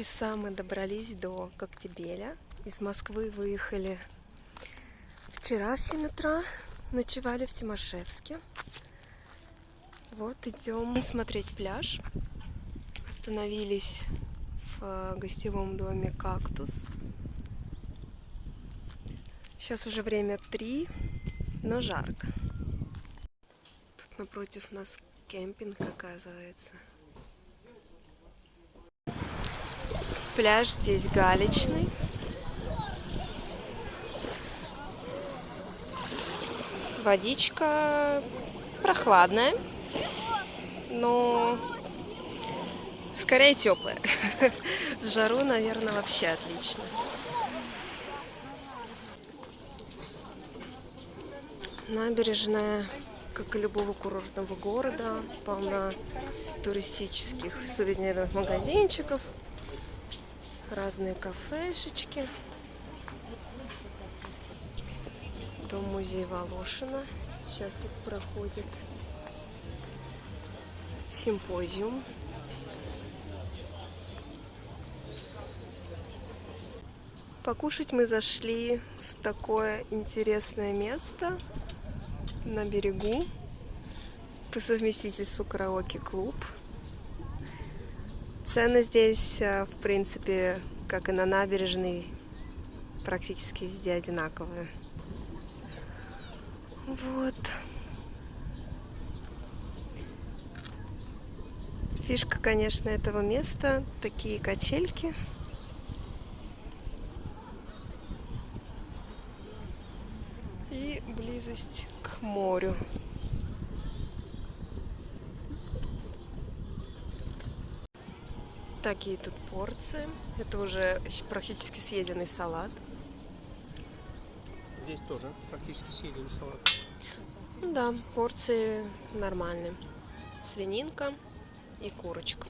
часа мы добрались до Коктебеля. Из Москвы выехали вчера в 7 утра, ночевали в Тимошевске. Вот идем смотреть пляж. Остановились в э, гостевом доме «Кактус». Сейчас уже время 3, но жарко. Тут напротив нас кемпинг, оказывается. Пляж здесь галечный. Водичка прохладная, но скорее теплая. В жару, наверное, вообще отлично. Набережная, как и любого курортного города, полна туристических сувенирных магазинчиков, разные кафешечки. Дом музей Волошина. Сейчас тут проходит симпозиум. Покушать мы зашли в такое интересное место на берегу по совместительству караоке-клуб. Цены здесь, э, в принципе, как и на набережной, практически везде одинаковые. Вот. Фишка, конечно, этого места такие качельки. И близость к морю. Такие тут порции. Это уже практически съеденный салат. Здесь тоже практически съеденный салат. Да, порции нормальные. Свининка и курочка.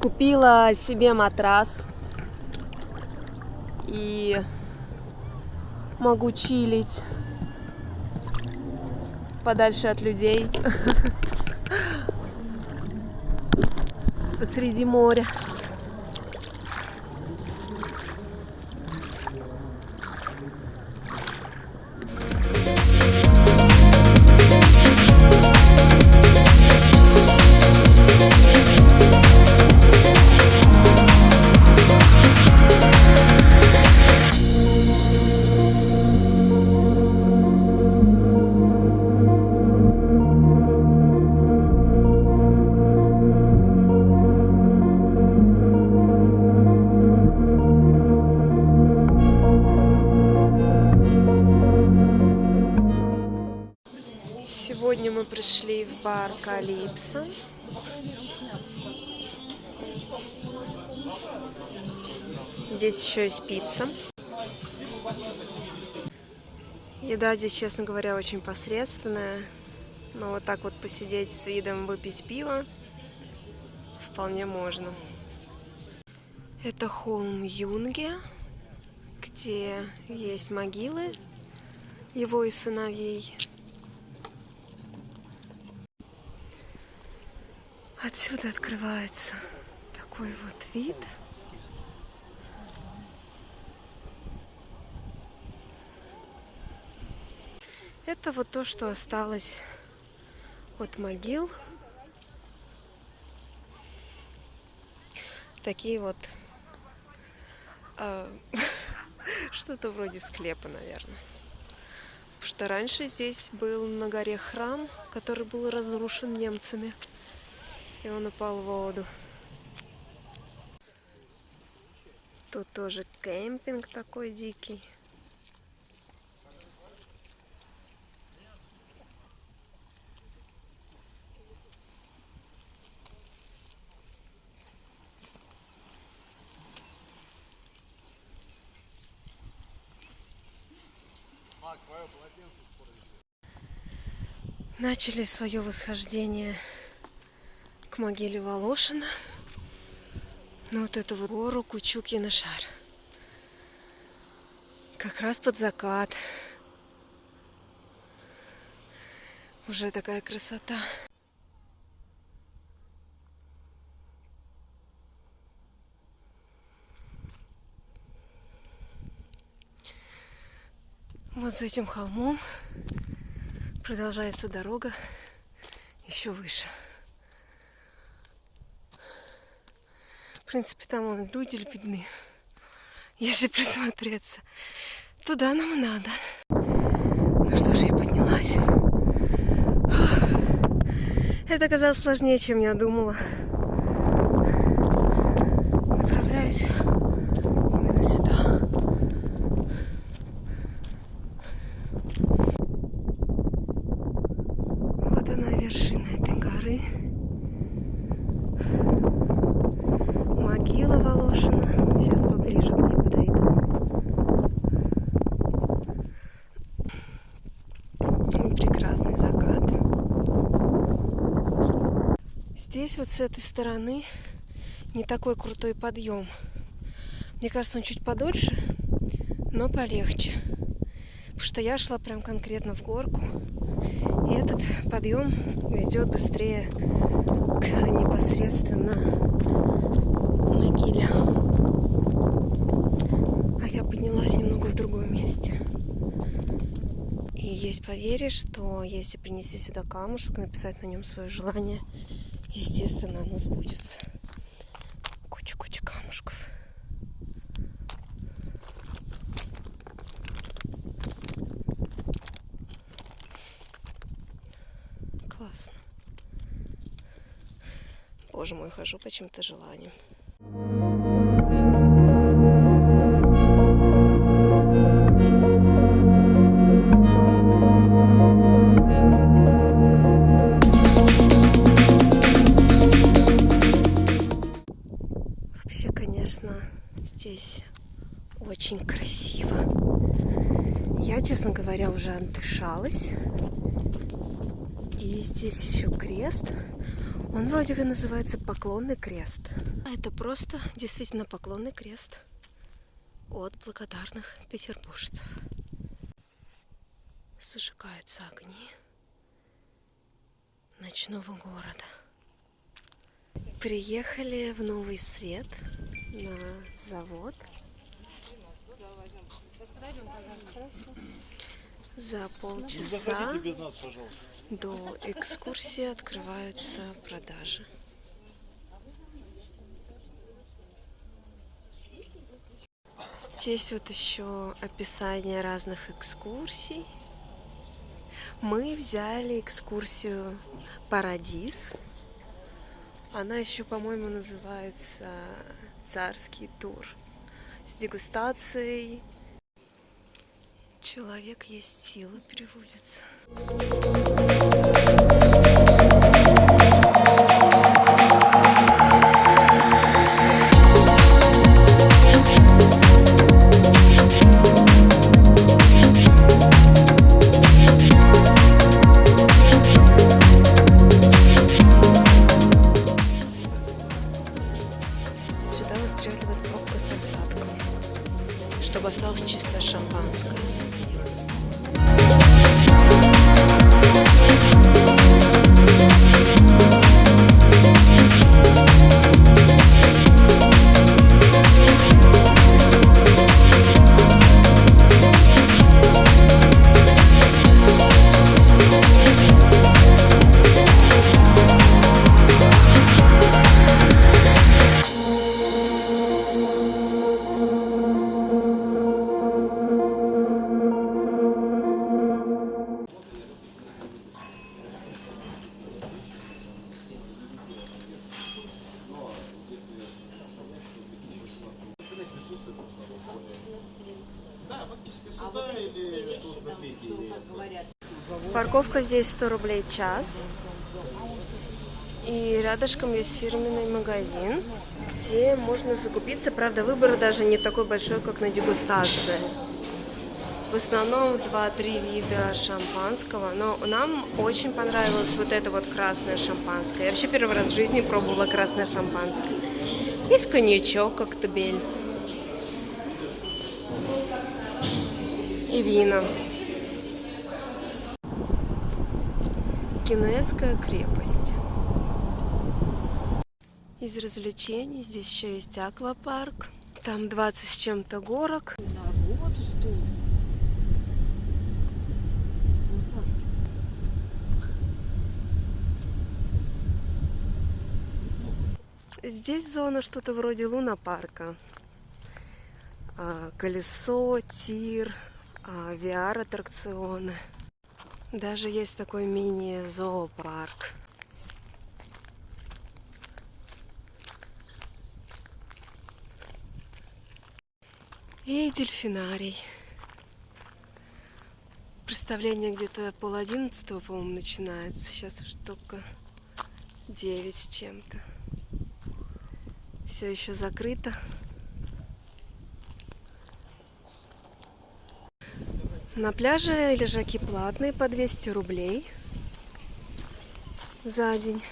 Купила себе матрас и могу чилить подальше от людей посреди моря. Бар Калипсо. Здесь еще есть пицца. Еда здесь, честно говоря, очень посредственная. Но вот так вот посидеть с видом выпить пиво вполне можно. Это холм Юнге, где есть могилы его и сыновей. Отсюда открывается такой вот вид. Это вот то, что осталось от могил. Такие вот э, что-то вроде склепа, наверное. Потому что раньше здесь был на горе храм, который был разрушен немцами. И он упал в воду. Тут тоже кемпинг такой дикий. Начали свое восхождение к могиле Волошина. На вот эту вот гору Кучукина шар. Как раз под закат. Уже такая красота. Вот за этим холмом продолжается дорога еще выше. В принципе, там вон люди видны. Если присмотреться. Туда нам и надо. Ну что же, я поднялась. Это оказалось сложнее, чем я думала. Направляюсь именно сюда. Вот она вершина этой горы. могила Волошина. Сейчас поближе к ней подойду. Прекрасный закат. Здесь вот с этой стороны не такой крутой подъем. Мне кажется, он чуть подольше, но полегче. Потому что я шла прям конкретно в горку. И этот подъем ведет быстрее к непосредственно могиле. А я поднялась немного в другом месте. И есть поверье, что если принести сюда камушек, написать на нем свое желание, естественно, оно сбудется. Куча-куча камушков. Классно. Боже мой, хожу по чьим-то желаниям. Конечно, здесь очень красиво. Я, честно говоря, уже отдышалась. И здесь еще крест. Он вроде как называется поклонный крест. Это просто действительно поклонный крест от благодарных петербуржцев. Зажигаются огни ночного города. Приехали в Новый Свет на завод. За полчаса до экскурсии открываются продажи. Здесь вот еще описание разных экскурсий. Мы взяли экскурсию Парадис. Она еще, по-моему, называется Царский тур с дегустацией. Человек есть сила переводится. Чтобы осталось чистое шампанское. Здесь 100 рублей час. И рядышком есть фирменный магазин, где можно закупиться. Правда, выбор даже не такой большой, как на дегустации. В основном 2-3 вида шампанского. Но нам очень понравилось вот это вот красное шампанское. Я вообще первый раз в жизни пробовала красное шампанское. Есть коньячок, коктебель. И вина. Генуэзская крепость. Из развлечений здесь еще есть аквапарк. Там 20 с чем-то горок. Здесь зона что-то вроде лунопарка. А, Колесо, тир, а, VR-аттракционы. Даже есть такой мини-зоопарк. И дельфинарий. Представление где-то пол одиннадцатого, по-моему, начинается. Сейчас уж только девять с чем-то. Все еще закрыто. На пляже лежаки платные по 200 рублей за день.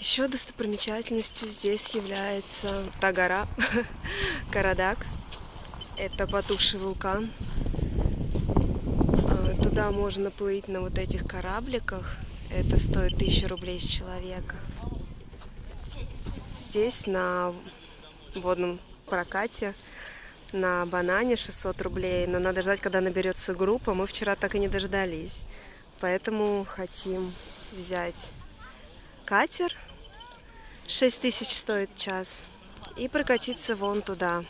Еще достопримечательностью здесь является та гора, Карадак. Это потухший вулкан. А, Туда можно плыть на вот этих корабликах. Это стоит 1000 рублей с человека. Здесь на водном прокате на банане 600 рублей, но надо ждать, когда наберется группа. Мы вчера так и не дождались. Поэтому хотим взять катер. 6 тысяч стоит час. И прокатиться вон туда.